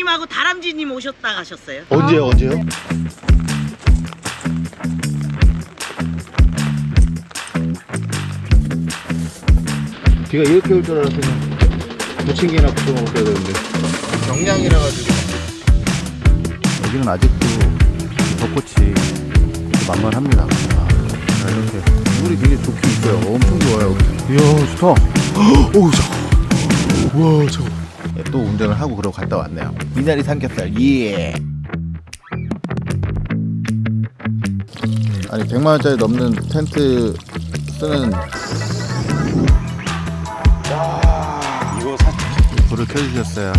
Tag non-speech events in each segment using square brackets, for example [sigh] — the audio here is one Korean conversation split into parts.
대표님하고 다람쥐님 오셨다 가셨어요. 언제요 언제요? 비가 이렇게 올 줄 알았으면 부침개나 구워 먹어야 되는데. 경량이라 가지고. 여기는 아직도 벚꽃이 만만합니다. 아, 자, 이렇게 물이 굉장히 좋긴 있어요. 엄청 좋아요. 이야 좋다. [gasps] 오우 잠깐 우와 잠깐 예, 또 운전을 하고 그러고 갔다 왔네요 미나리 삼겹살 예 아니 100만원짜리 넘는 텐트 쓰는 이거 사 불을 켜주셨어요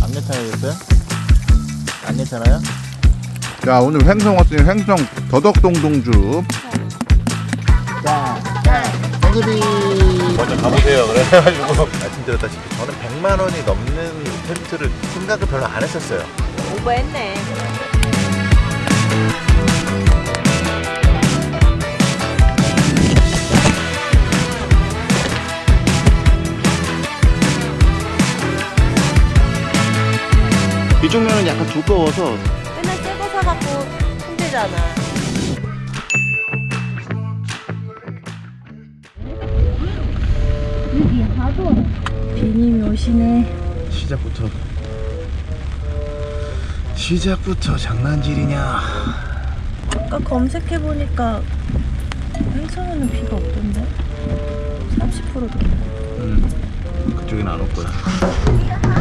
안 괜찮으셨어요? 안 괜찮아요? 자 오늘 횡성 왔으니 횡성 더덕동동주 자, 자, 동급이 먼저 가보세요. 그래 가지고 [laughs] 말씀드렸다시피 저는 100만 원이 넘는 텐트를 생각을 별로 안 했었어요. 오버했네. 이쪽 면은 약간 두꺼워서 힘들잖아. 비님이 오시네. 시작부터 시작부터 장난질이냐 아까 검색해보니까 횡성에는 비가 없던데? 30%도 음, 그쪽엔 안 올 거야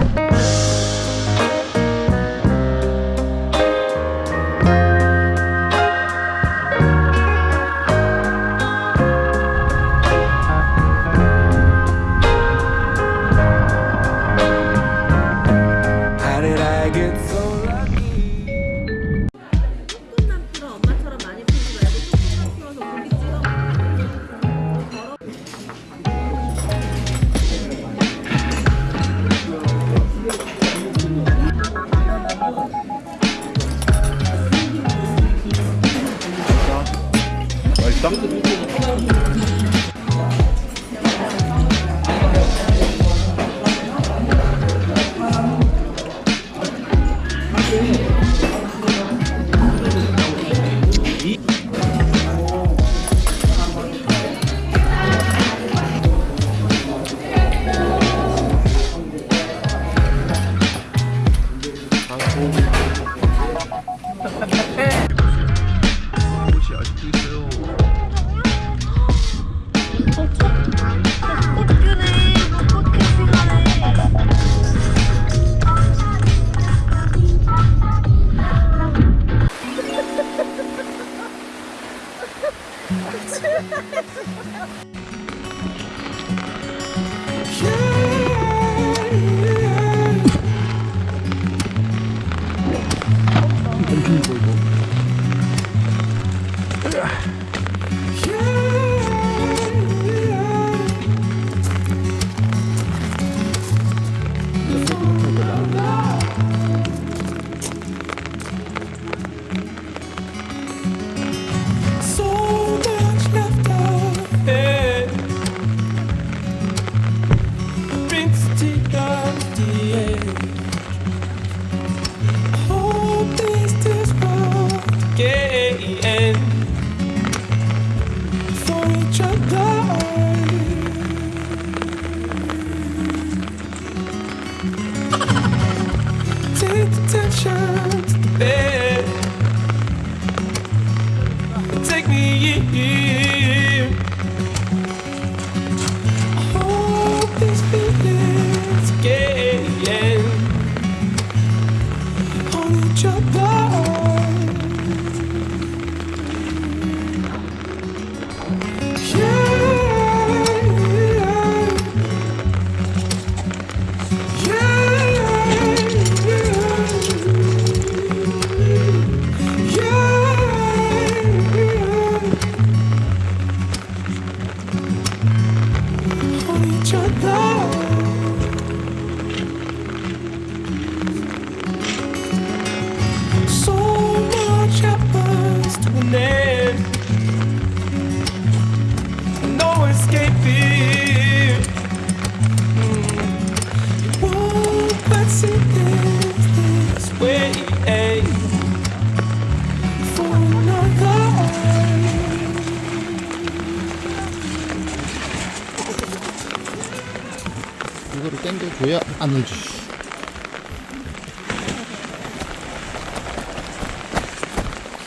안 울지.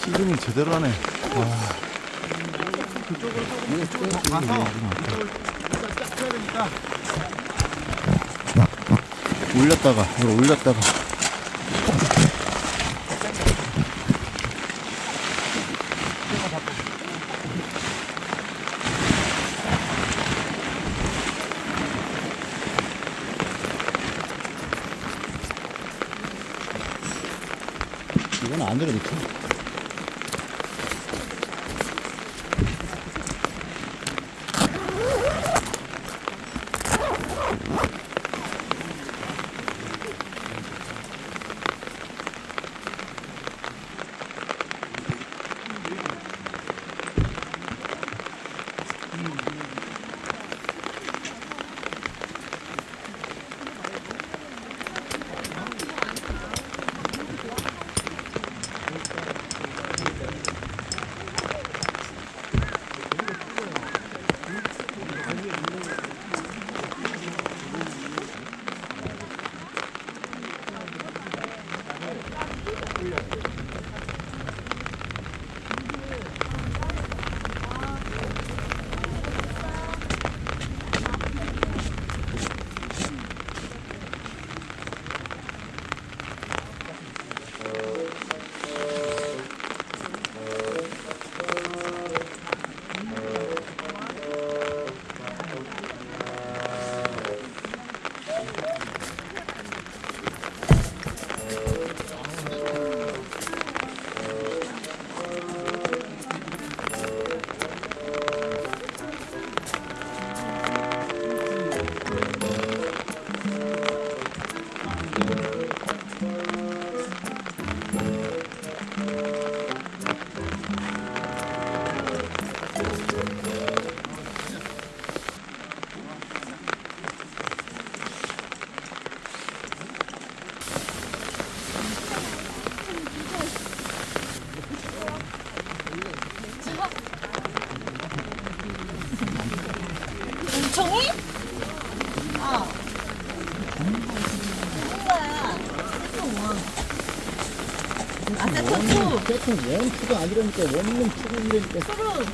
씨름은 제대로 하네. 올렸다가 이걸 올렸다가 two. 세턴 원투가 아니라니까 원룸 투룸이라니까 서로.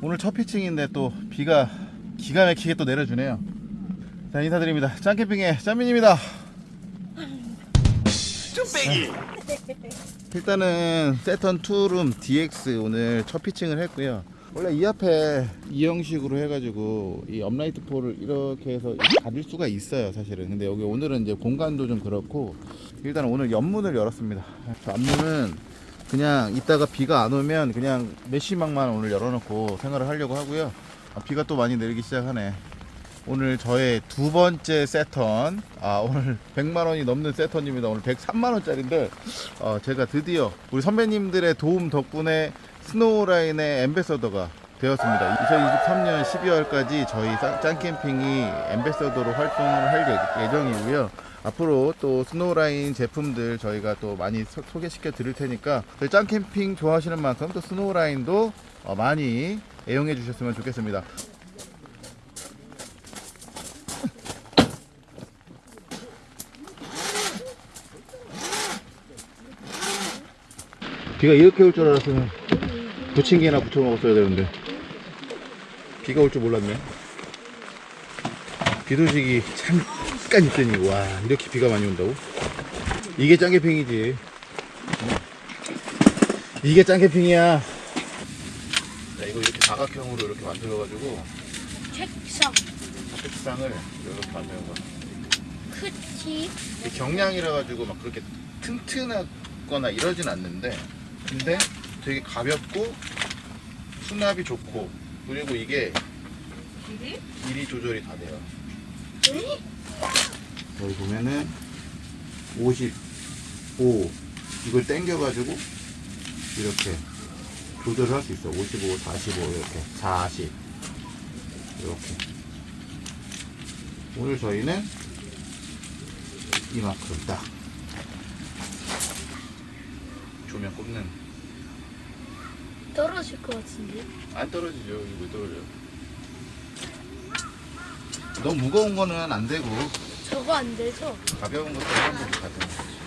오늘 첫 pitching인데 또 비가 기가 막히게 또 내려주네요. 자 인사드립니다. 짱캠핑의 짱민입니다. 쭈빼기. 일단은 세턴 투룸 DX 오늘 첫 pitching을 했고요. 원래 이 앞에 이 형식으로 해가지고 이 upright pole을 이렇게 해서 가릴 수가 있어요 사실은 근데 여기 오늘은 이제 공간도 좀 그렇고 일단 오늘 옆문을 열었습니다 저 앞문은 그냥 이따가 비가 안 오면 그냥 메시망만 오늘 열어놓고 생활을 하려고 하고요. 아, 비가 또 많이 내리기 시작하네. 오늘 저의 두 번째 세턴. 아, 오늘 100만 원이 넘는 세턴입니다. 오늘 103만 원짜리인데 어, 제가 드디어 우리 선배님들의 도움 덕분에 스노우라인의 ambassador가 되었습니다. 2023년 12월까지 저희 짱- 짱캠핑이 ambassador로 활동을 할 예- 예정이고요. 앞으로 또 스노우라인 제품들 저희가 또 많이 소, 소개시켜 드릴 테니까 짱캠핑 좋아하시는 만큼 또 스노우라인도 어, 많이 애용해 주셨으면 좋겠습니다. 비가 이렇게 올 줄 알았으면 부침개나 부쳐 먹었어야 되는데 비가 올 줄 몰랐네. 비 소식이 잠깐 있더니 와 이렇게 비가 많이 온다고? 이게 짱개핑이지. 이게 짱개핑이야. 자 이거 이렇게 사각형으로 이렇게 만들어 가지고 책상 책상을 이렇게 만드는 거야. 이게 경량이라 가지고 막 그렇게 튼튼하거나 이러진 않는데 근데 되게 가볍고 수납이 좋고 그리고 이게 길이 조절이 다 돼요. 여기 보면은 55 이걸 당겨가지고 이렇게 조절을 할 수 있어. 55, 45 이렇게. 40 이렇게. 오늘 저희는 이만큼 딱. 조명 꼽는 떨어질 것 같은데. 안 떨어지죠. 이거 왜 떨어져요? 너무 무거운 거는 안 되고 저거 안 되죠? 가벼운 것도 한번 가져.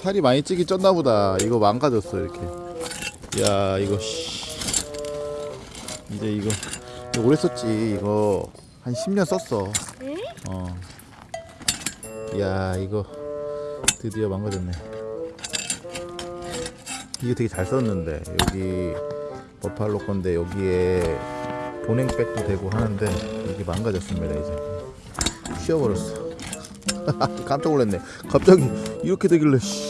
살이 많이 찌기 쪘나 보다. 이거 망가졌어 이렇게. 야 이거 씨. 이제 이거, 오래 썼지. 이거 한 10년 썼어. 어. 야 이거 드디어 망가졌네. 이거 되게 잘 썼는데 여기 버팔로 건데 여기에 보냉백도 되고 하는데 이게 망가졌습니다 이제. 쉬어버렸어. [laughs] 깜짝 놀랐네. 갑자기 이렇게 되길래 씨.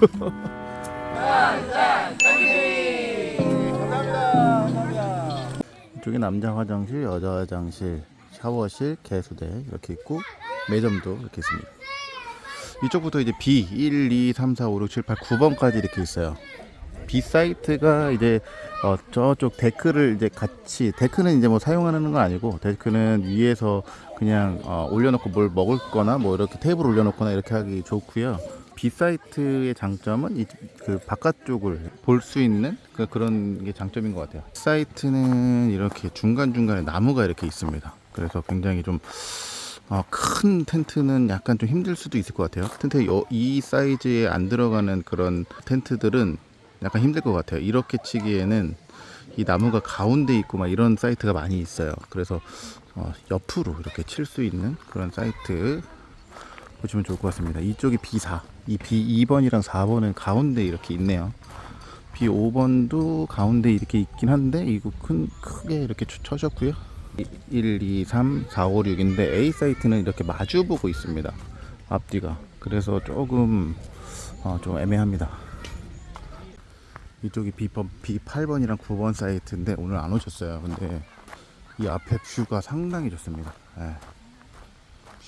[laughs] 이쪽에 남자 화장실, 여자 화장실, 샤워실, 개수대 이렇게 있고 매점도 이렇게 있습니다. 이쪽부터 이제 B 1, 2, 3, 4, 5, 6, 7, 8, 9번까지 이렇게 있어요. B 사이트가 이제 어, 저쪽 데크를 이제 같이 데크는 이제 뭐 사용하는 건 아니고 데크는 위에서 그냥 어, 올려놓고 뭘 먹을거나 뭐 이렇게 테이블 올려놓거나 이렇게 하기 좋고요. B 사이트의 장점은 이, 그 바깥쪽을 볼 수 있는 그, 그런 게 장점인 것 같아요. 사이트는 이렇게 중간 중간에 나무가 이렇게 있습니다. 그래서 굉장히 좀 어, 큰 텐트는 약간 좀 힘들 수도 있을 것 같아요. 텐트 요- 이 사이즈에 안 들어가는 그런 텐트들은 약간 힘들 것 같아요. 이렇게 치기에는 이 나무가 가운데 있고 막 이런 사이트가 많이 있어요. 그래서 어, 옆으로 이렇게 칠 수 있는 그런 사이트 보시면 좋을 것 같습니다. 이쪽이 B4, 이 B2번이랑 4번은 가운데 이렇게 있네요. B5번도 가운데 이렇게 있긴 한데 이거 큰 크게 이렇게 쳐- 쳐졌고요. 1, 2, 3, 4, 5, 6인데 A 사이트는 이렇게 마주 보고 있습니다. 앞뒤가. 그래서 조금 어, 좀 애매합니다. 이쪽이 B번, B8번이랑 9번 사이트인데 오늘 안 오셨어요. 근데 이 앞에 view가 상당히 좋습니다. 예.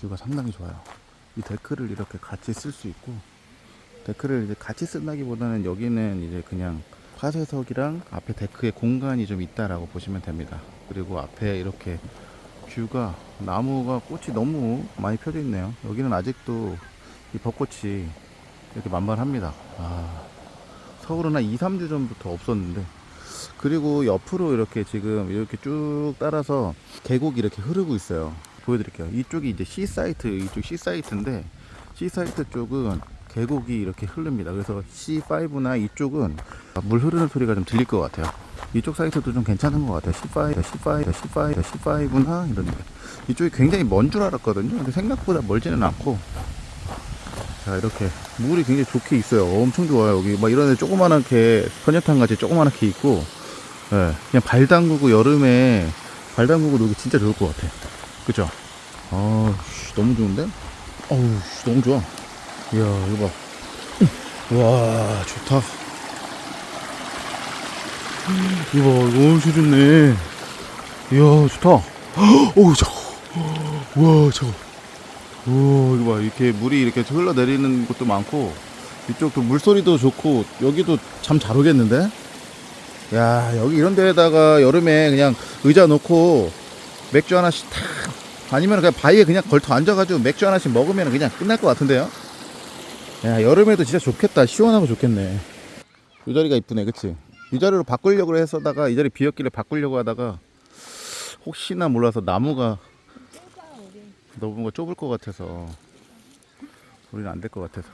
view가 상당히 좋아요. 이 데크를 이렇게 같이 쓸 수 있고 데크를 이제 같이 쓴다기보다는 여기는 이제 그냥 화쇄석이랑 앞에 데크에 공간이 좀 있다라고 보시면 됩니다. 그리고 앞에 이렇게 view가 나무가 꽃이 너무 많이 펴져 있네요. 여기는 아직도 이 벚꽃이 이렇게 만발합니다. 아, 서울은 한 2, 3주 전부터 없었는데 그리고 옆으로 이렇게 지금 이렇게 쭉 따라서 계곡이 이렇게 흐르고 있어요. 보여드릴게요. 이쪽이 이제 C 사이트, 이쪽 C 사이트인데 C 사이트 쪽은 계곡이 이렇게 흐릅니다. 그래서 C5나 이쪽은 물 흐르는 소리가 좀 들릴 것 같아요. 이쪽 사이트도 좀 괜찮은 것 같아요. C5, C5, C5, C5나 이런 데 이쪽이 굉장히 먼 줄 알았거든요. 근데 생각보다 멀지는 않고 자 이렇게 물이 굉장히 좋게 있어요. 엄청 좋아요. 여기 막 이런 데 조그만하게 선녀탕 같이 조그만하게 있고 예, 그냥 발 담그고 여름에 발 담그고 놀기 진짜 좋을 것 같아. 그죠? 아, 씨, 너무 좋은데? 어우, 씨, 너무 좋아. 이야, 이거 봐. 와, 좋다. 이거 봐, 이거 엄청 좋네. 이야, 좋다. 어우, 저거. 와, 저거. 오, 이거 봐. 이렇게 물이 이렇게 흘러내리는 곳도 많고, 이쪽도 물소리도 좋고, 여기도 참 잘 오겠는데? 야, 여기 이런 데에다가 여름에 그냥 의자 놓고, 맥주 하나씩 탁 아니면 그냥 바위에 그냥 걸터 앉아가지고 맥주 하나씩 먹으면 그냥 끝날 것 같은데요? 야 여름에도 진짜 좋겠다. 시원하고 좋겠네. 이 자리가 이쁘네 그치? 이 자리로 바꾸려고 했었다가 이 자리 비었길래 바꾸려고 하다가 혹시나 몰라서 나무가 너무 좁을 것 같아서 우리는 안 될 것 같아서.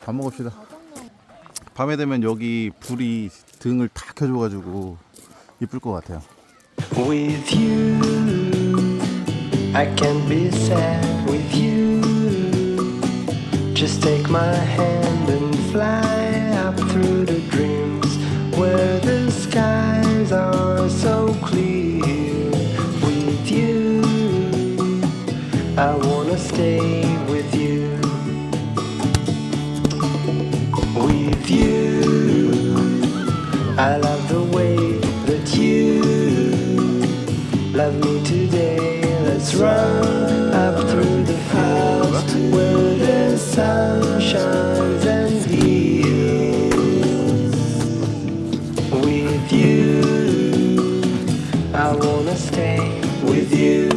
밥 먹읍시다. 밤에 되면 여기 불이 등을 다 켜줘 가지고 이쁠 것 같아요. With you, I can't be sad with you. Just take my hand and fly up through the dreams where the skies are so clear. With you, I wanna stay with you. With you, I love the way that you love me today. Let's run the sun shines and heals. With you, I wanna stay with you.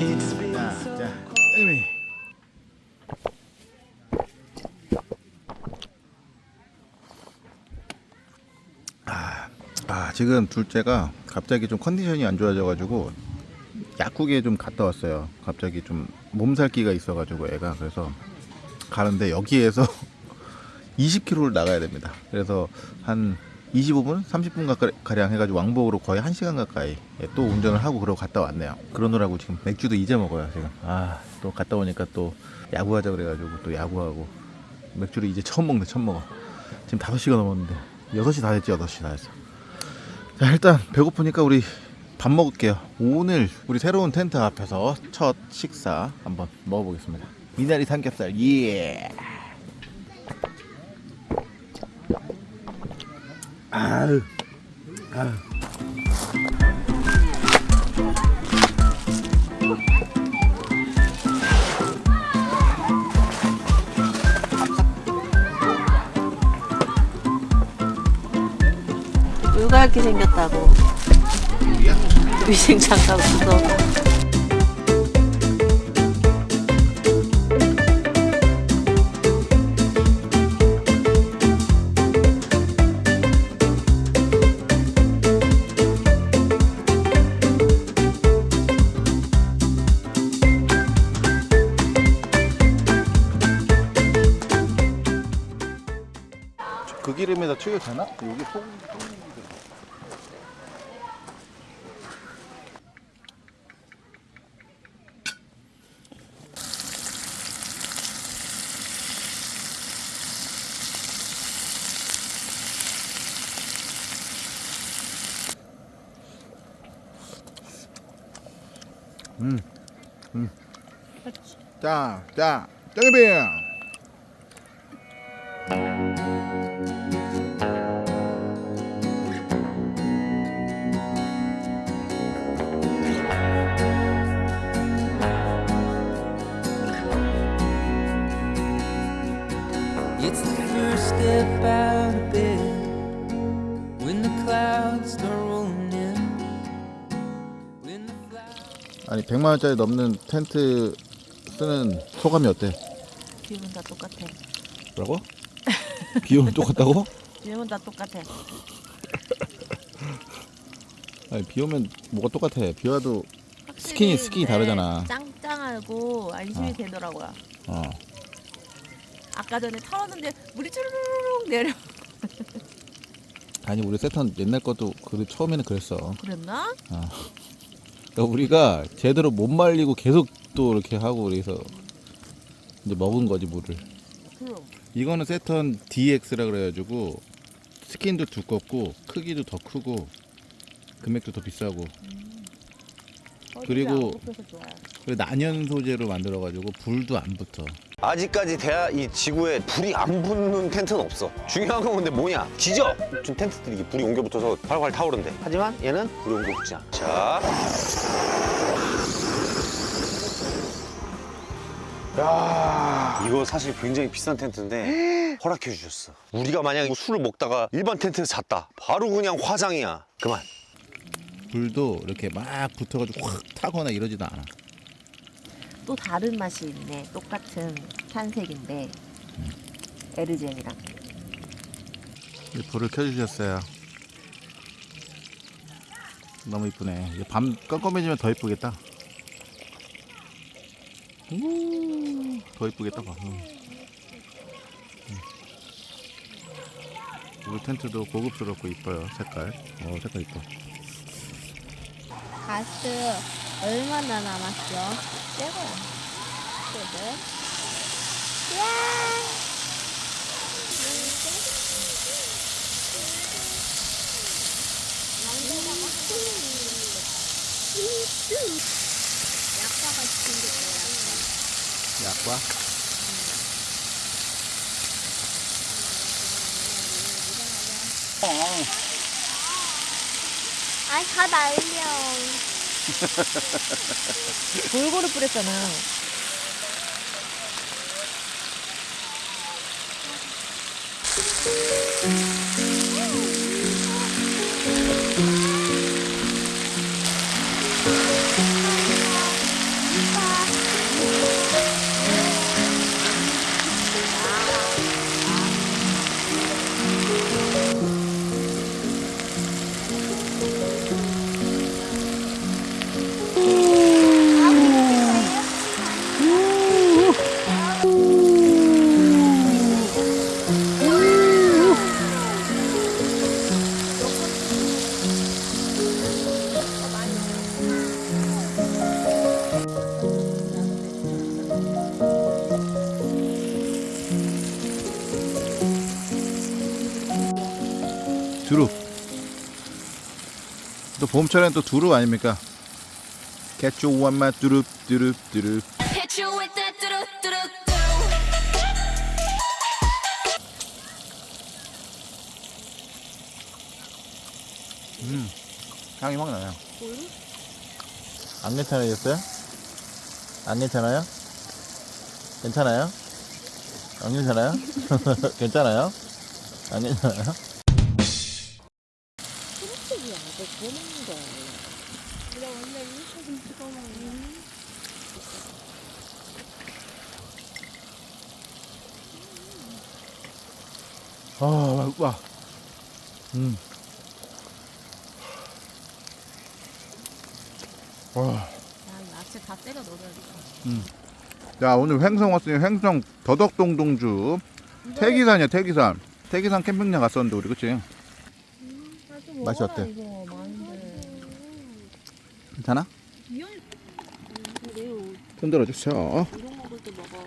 It's been so 자, 땡미. 아, 아, 지금 둘째가 갑자기 좀 컨디션이 안 좋아져 가지고 약국에 좀 갔다 왔어요. 갑자기 좀 몸살기가 있어가지고 애가 그래서 가는데 여기에서 [laughs] 20km를 나가야 됩니다. 그래서 한 25분, 30분 가까- 가량 해가지고 왕복으로 거의 1시간 가까이 예, 또 운전을 하고 그러고 갔다 왔네요. 그러느라고 지금 맥주도 이제 먹어요. 지금 아 또 갔다 오니까 또 야구하자 그래가지고 또 야구하고 맥주를 이제 처음 먹네, 처음 먹어. 지금 5시가 넘었는데 6시 다 됐지, 8시 다 됐어. 자 일단 배고프니까 우리 밥 먹을게요. 오늘 우리 새로운 텐트 앞에서 첫 식사 한번 먹어보겠습니다. 미나리 삼겹살 예. 아유, 아유. 이렇게 생겼다고 위생 장갑 쓰고 When the flowers 아니 100만 원짜리 넘는 텐트 쓰는 소감이 어때? 비용은 다 똑같아 뭐라고? [laughs] 비용은 똑같다고? 비용은 다 똑같아 [laughs] 아니 비 오면 뭐가 똑같아. 비 와도 스킨이 스킨이 다르잖아. 짱짱하고 안심이 어. 되더라고요 어. 아까 전에 털었는데 물이 쭈르륵 내려 [laughs] 아니 우리 세턴 옛날 것도 그 처음에는 그랬어. 그랬나? 그러니까 우리가 제대로 못 말리고 계속 또 이렇게 하고 그래서 이제 먹은 거지 물을. 그럼 이거는 세턴 DX라 그래가지고 스킨도 두껍고 크기도 더 크고 금액도 더 비싸고 그리고- 그리고 난연 소재로 만들어가지고 불도 안 붙어. 아직까지 대하 이 지구에 불이 안 붙는 텐트는 없어. 중요한 건 근데 뭐냐? 지져! 지금 텐트들이 이게 불이 옮겨 붙어서 활활 타오른대. 하지만 얘는 불이 옮겨 붙지 않아. 자. 야 이거 사실 굉장히 비싼 텐트인데 [gasps] 허락해 주셨어. 우리가 만약에 술을 먹다가 일반 텐트에서 잤다. 바로 그냥 화장이야. 그만. 불도 이렇게 막 붙어가지고 확 타거나 이러지도 않아. 또 다른 맛이 있네 똑같은 탄색인데 에르젠이랑 이 불을 켜주셨어요. 너무 이쁘네. 밤 깜깜해지면 더 이쁘겠다. 우, 더 이쁘겠다 봐. 응. 응. 우리 텐트도 고급스럽고 이뻐요. 색깔. 어 색깔 이뻐. 가스 얼마나 남았죠? 새거야. 그래? 약과가 생겼어요. 약과. 아이 다 날려. 골고루 뿌렸잖아. 봄철엔 또 두루 아닙니까? that doo doo doo 음, 향이 확 나요. 안 괜찮으셨어요? 안 괜찮아요? 괜찮아요? 안 괜찮아요? [laughs] 괜찮아요? 안 괜찮아요? 아, 와. 음. 와. 야, 야채 다 때려 넣어야겠다. 자 오늘 횡성 왔으니 횡성 더덕동동주 태기산이야 태기산 태기산 캠핑장 갔었는데 우리 그치? 맛이 어때? 이거 많은데. 괜찮아? 흔들어 주세요 이런 먹을 때 먹어.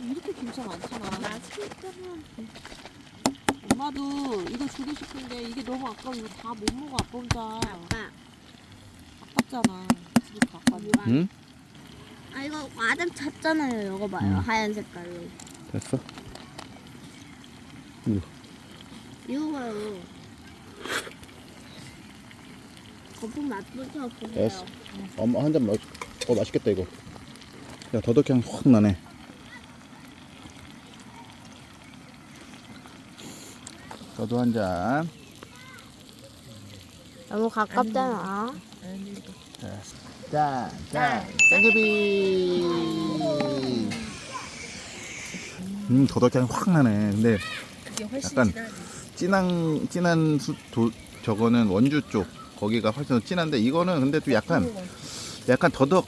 이렇게 김치 많잖아. 엄마도 이거 주고 싶은데 이게 너무 아까워. 이거 다 못 먹어 아빠 혼자. 아빠. 아깝잖아. 집에 갖고 왔는데. 응? 아 이거 아담 찼잖아요. 이거 봐요. 음. 하얀 색깔로. 됐어 이거 봐요. 거품 맛부터 보세요. 됐어. 엄마 한잔 먹어 어 맛있겠다 이거 야 더덕향 확 나네 저도 한 잔 너무 가깝잖아. 짠, 짠, 땡기비. 음, 더덕향이 확 나네. 근데 약간. 진한, 진한 수, 도, 저거는 원주 쪽 거기가 훨씬 더 진한데 이거는 근데 또 약간, 약간 더덕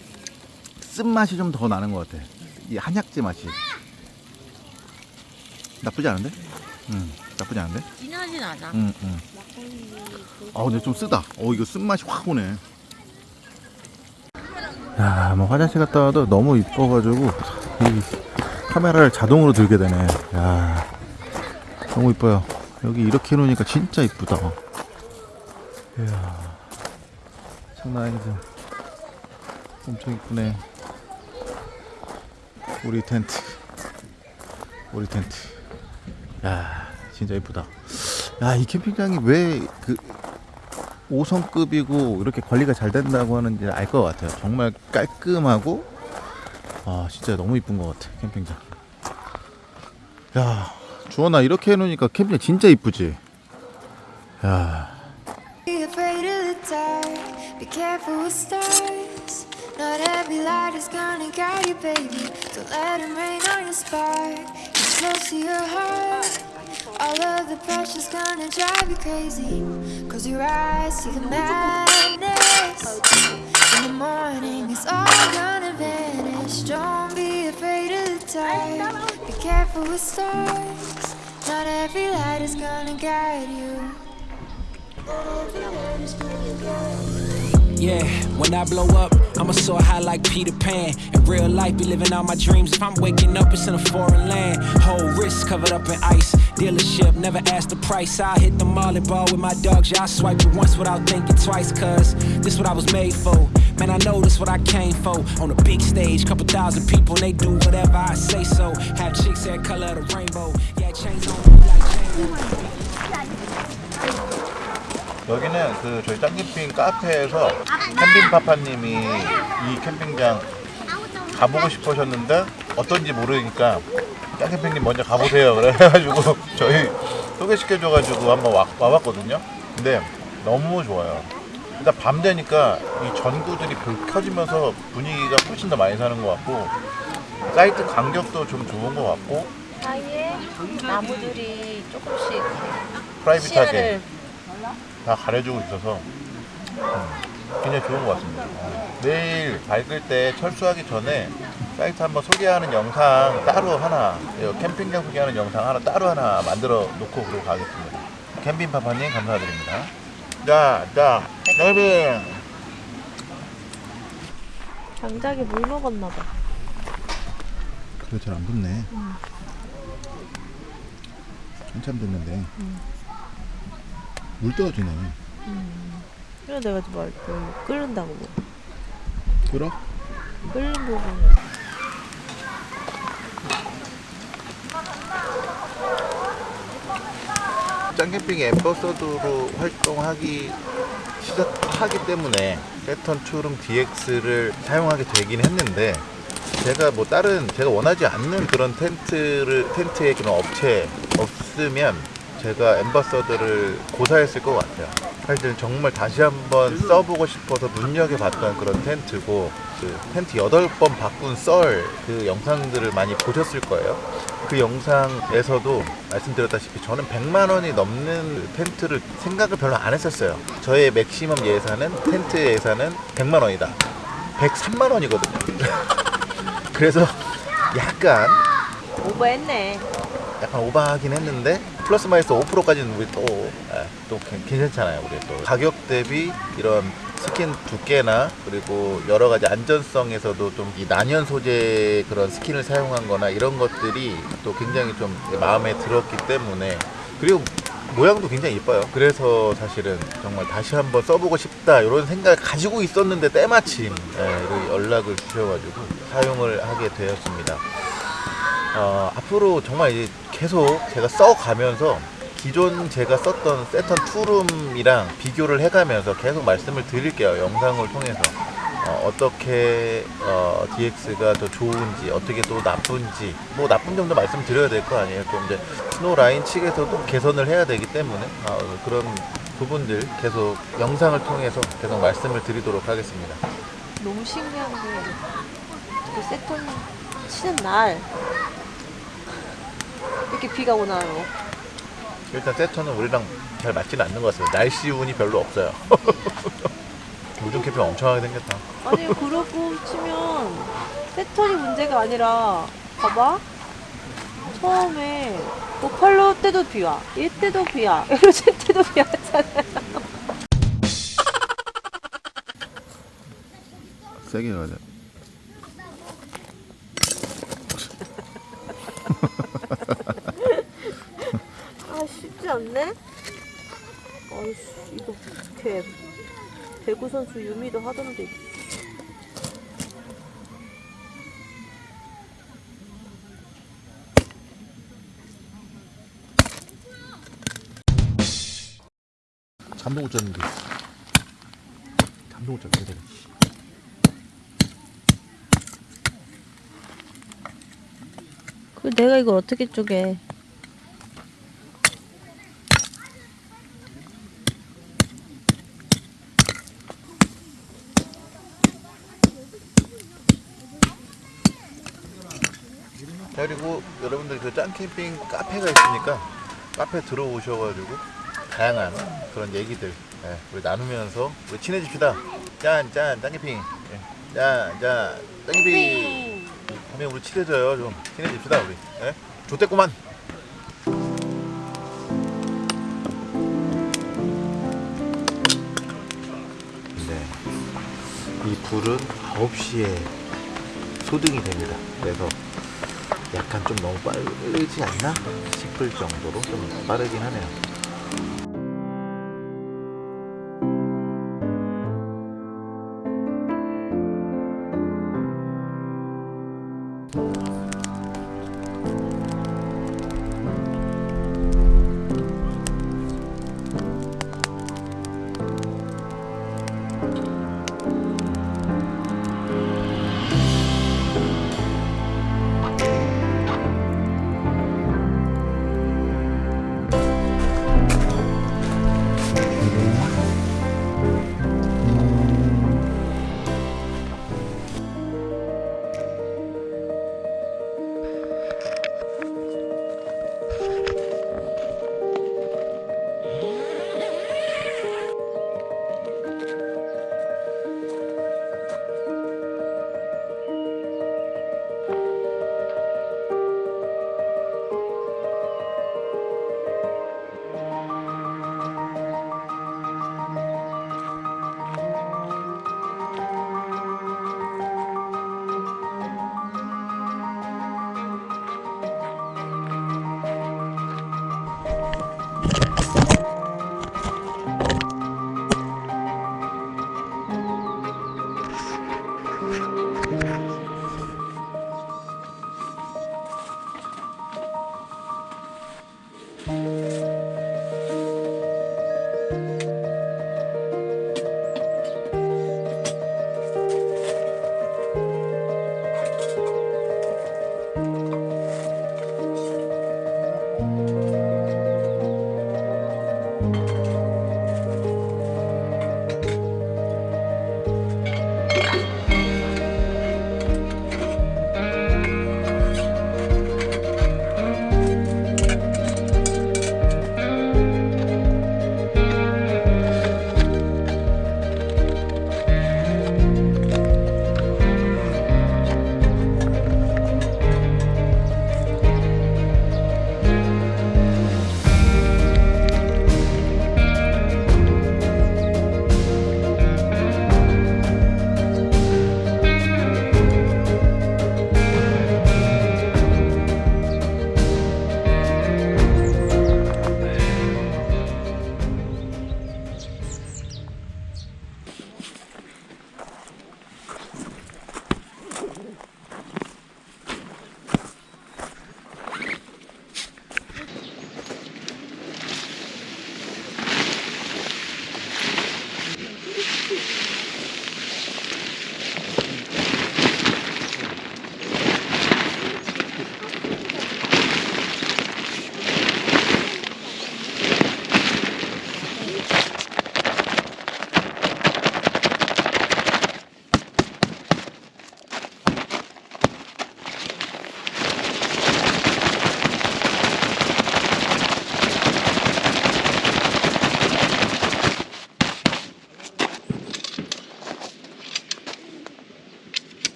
쓴맛이 좀 더 나는 것 같아. 이 한약재 맛이. 나쁘지 않은데? 음, 나쁘지 않은데? 진하진 않아. 음, 음. 아, 근데 좀 쓰다. 어, 이거 쓴맛이 확 오네. 야, 뭐 화장실 갔다 와도 너무 이뻐가지고 이 카메라를 자동으로 들게 되네. 야, 너무 이뻐요. 여기 이렇게 해놓으니까 진짜 이쁘다. 이야, 장난 아니죠. 엄청 이쁘네. 우리 텐트. 우리 텐트. 야, 진짜 이쁘다. 야, 이 캠핑장이 왜 그 5성급이고 이렇게 관리가 잘 된다고 하는지 알 것 같아요. 정말 깔끔하고 아 진짜 너무 이쁜 것 같아 캠핑장. 야 주원아 이렇게 해놓으니까 캠핑장 진짜 이쁘지. 야. Not every light is gonna guide you, baby. Don't let 'em rain on your spark. It's close to your heart. All of the pressure's gonna drive you crazy. Close your eyes, see the madness. In the morning, it's all gonna vanish. Don't be afraid of the dark. Be careful with stars. Not every light is gonna guide you. Yeah, when I blow up, I'ma soar high like Peter Pan. In real life, be living all my dreams. If I'm waking up, it's in a foreign land. Whole wrist covered up in ice. Dealership, never ask the price. I hit the molly ball with my dogs. Yeah, I swipe it once without thinking twice. Cause this what I was made for. Man, I know this what I came for. On a big stage, couple thousand people, and they do whatever I say so. Have chicks that color the rainbow. Yeah, chains on me like chains. 여기는 그 저희 짱캠핑 카페에서 캠핑 파파님이 이 캠핑장 가보고 싶으셨는데 어떤지 모르니까 짱캠핑님 먼저 가보세요 그래가지고 저희 소개시켜줘가지고 한번 와, 와봤거든요 근데 너무 좋아요 일단 밤 되니까 이 전구들이 불 켜지면서 분위기가 훨씬 더 많이 사는 것 같고 사이트 간격도 좀 좋은 것 같고 사이에 나무들이 조금씩 프라이빗하게 시야를 다 가려주고 있어서 음, 굉장히 좋은 것 같습니다. 어. 내일 밝을 때 철수하기 전에 사이트 한번 소개하는 영상 따로 하나, 이 캠핑장 소개하는 영상 하나 따로 하나 만들어 놓고 그러고 가겠습니다. 캠핑 파파님 감사드립니다. 자, 자, 캠핑. 장작에 물 먹었나 봐. 그래 잘안 붙네 한참 됐는데 물 떨어지네 그래 내가 좀 말, 뭘 끓는다고 뭐. 끓어? 끓는 부분은 짱캠핑 엠버서더로 활동하기 시작하기 때문에 패턴 투룸 DX를 사용하게 되긴 했는데 제가 뭐 다른 제가 원하지 않는 그런 텐트를 텐트의 그런 업체 없으면 제가 ambassador를 고사했을 것 같아요. 사실 정말 다시 한번 써보고 싶어서 눈여겨봤던 그런 텐트고 그 텐트 8번 바꾼 썰 그 영상들을 많이 보셨을 거예요. 그 영상에서도 말씀드렸다시피 저는 100만 원이 넘는 텐트를 생각을 별로 안 했었어요. 저의 맥시멈 예산은 텐트 예산은 100만 원이다. 103만 원이거든요. 그래서 약간 오버했네. 약간 오버하긴 했는데 플러스 마이너스 5%까지는 우리 또, 예, 또 괜- 괜찮잖아요. 우리 또 가격 대비 이런 스킨 두께나 그리고 여러 가지 안전성에서도 좀 이 난연 소재 그런 skin을 사용한 거나 이런 것들이 또 굉장히 좀 마음에 들었기 때문에 그리고 모양도 굉장히 예뻐요. 그래서 사실은 정말 다시 한번 써보고 싶다 이런 생각을 가지고 있었는데 때마침 예, 이렇게 연락을 주셔가지고 사용을 하게 되었습니다. 어, 앞으로 정말 이제 계속 제가 써가면서 기존 제가 썼던 세턴 투룸이랑 비교를 해가면서 계속 말씀을 드릴게요. 영상을 통해서. 어, 떻게 어, DX가 더 좋은지, 어떻게 또 나쁜지, 뭐 나쁜 점도 말씀드려야 될 거 아니에요. 또 이제 스노우 라인 측에서도 개선을 해야 되기 때문에 어, 그런 부분들 계속 영상을 통해서 계속 말씀을 드리도록 하겠습니다. 너무 신기한 게, 그 세톤 치는 날, 이렇게 비가 오나요? 일단 세터는 우리랑 잘 맞지는 않는 것 같아요. 날씨 운이 별로 없어요. [laughs] 요즘 캠핑 엄청 하게 생겼다. 아니, 그러고 치면, 세톤이 문제가 아니라, 봐봐. 처음에, 보팔로 때도 비 와. 이 때도 비 와. 에로젠 때도 비 왔잖아요. 세게 가야 돼 아 쉽지 않네? 아이씨 이거 어떡해 배구 선수 유미도 하던데. 잠도 못 잤는데. 잠도 못 내가 그 내가 이걸 어떻게 쪼개 그리고 여러분들 그 짱캠핑 카페가 있으니까 카페 들어오셔가지고 다양한 그런 얘기들 예, 우리 나누면서 우리 친해집시다. 짠, 짠, 짱캠핑. 예, 짠, 짠, 짱캠핑. 하면 우리 친해져요. 좀 친해집시다, 우리. 예? 좋댔구만. 네. 이 불은 9시에 소등이 됩니다. 그래서 약간 좀 너무 빠르지 않나 싶을 정도로 좀 빠르긴 하네요.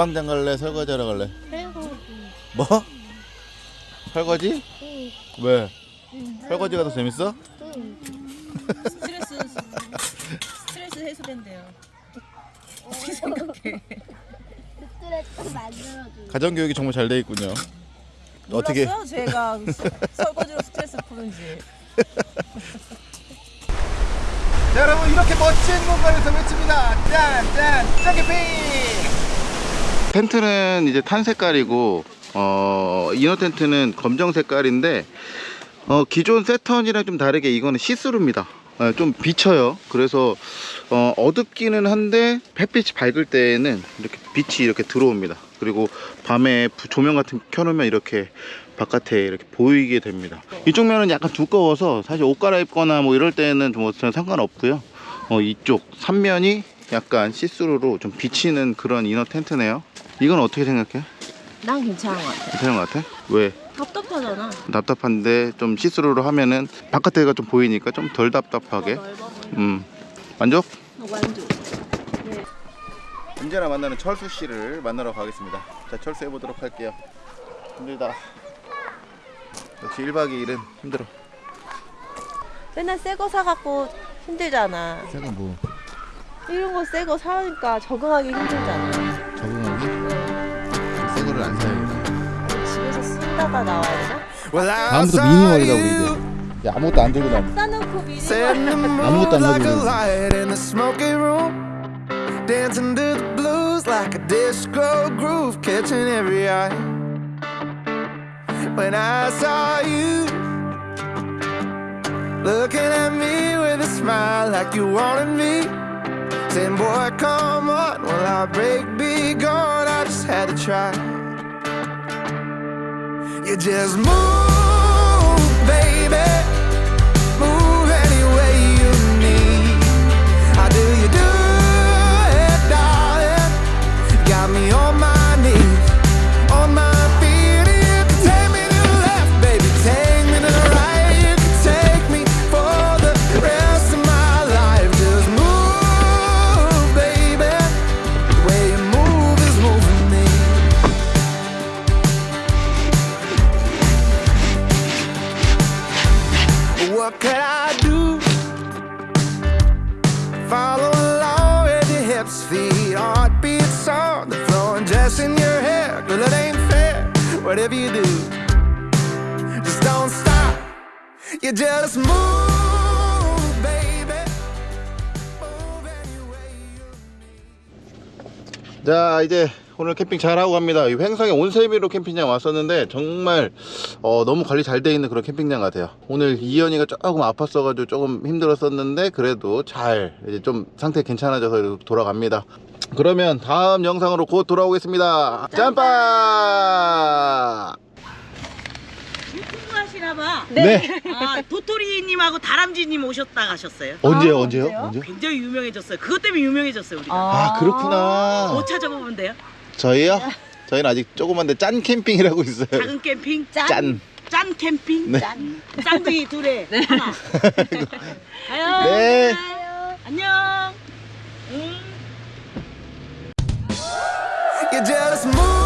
방방장 갈래? 설거지 하러 갈래? 뭐? 설거지? 왜? 설거지가 더 재밌어? 스트레스 스트레스 해소된대요. 어떻게 생각해? 스트레스 만들어줘. 가정교육이 정말 잘 돼 있군요. 어떻게? 몰랐어요? 제가 스- 설거지로 스트레스 푸는지. 자, 여러분 이렇게 멋진 공간에서 외칩니다. 짠, 짠, 짜게핑. 텐트는 이제 탄 색깔이고 어, 이너 텐트는 검정 색깔인데 어, 기존 세턴이랑 좀 다르게 이거는 시스루입니다. 어, 좀 비쳐요. 그래서 어, 어둡기는 한데 햇빛이 밝을 때에는 이렇게 빛이 이렇게 들어옵니다. 그리고 밤에 부- 조명 같은 거 켜놓으면 이렇게 바깥에 이렇게 보이게 됩니다. 이쪽 면은 약간 두꺼워서 사실 옷 갈아입거나 뭐 이럴 때는 뭐 상관없고요. 어, 이쪽 3면이 약간 시스루로 좀 비치는 그런 inner 텐트네요. 이건 어떻게 생각해? 난 괜찮은 것 같아. 괜찮은 것 같아? 왜? 답답하잖아. 답답한데 좀 시스루로 하면은 바깥에가 좀 보이니까 좀 덜 답답하게. 음. 만족? 완전. 언제나 만나는 철수 씨를 만나러 가겠습니다. 자, 철수 해 보도록 할게요. 힘들다. 역시 1박 2일은 힘들어. 맨날 새 거 사갖고 힘들잖아. 제가 뭐 이런 거 새 거 사니까 적응하기 힘들잖아. 적응하기? 새 거를 안 사야겠다. 집에서 쓰다가 나와야 되나? 다음부터 미니멀이다 우리 이제. 야, 아무것도 안 들고 다녀. 싸놓고 미리 아무것도 안 가지고. light in the smoky room Dancing to the blues like a disco groove Catching every eye When I saw you Looking at me with a smile like you wanted me Saying boy come on, will our break be gone? I just had to try. You just move, baby hair. Girl, it ain't fair. Whatever you do, just don't stop. You just move, 자 이제 오늘 캠핑 잘하고 갑니다 이 횡성의 온세미로 캠핑장 왔었는데 정말 어, 너무 관리 잘 돼 있는 그런 캠핑장 같아요 오늘 이현이가 조금 아팠어 가지고 조금 힘들었었는데 그래도 잘 이제 좀 상태 괜찮아져서 돌아갑니다 그러면 다음 영상으로 곧 돌아오겠습니다 짬빠 유튜브 하시나 봐. 네, 아, 도토리님하고 다람쥐님 오셨다 가셨어요. 언제요 언제요 언제 굉장히 유명해졌어요. 그것 때문에 유명해졌어요, 우리가. 아 그렇구나 뭐 찾아보면 돼요? 저희요 저희는 아직 조그만데 짠 캠핑이라고 있어요 작은 캠핑? 짠짠 캠핑? 네. 짠. 쌍둥이 둘에 하나. 가요. [laughs] [laughs] 네. 안녕. You just move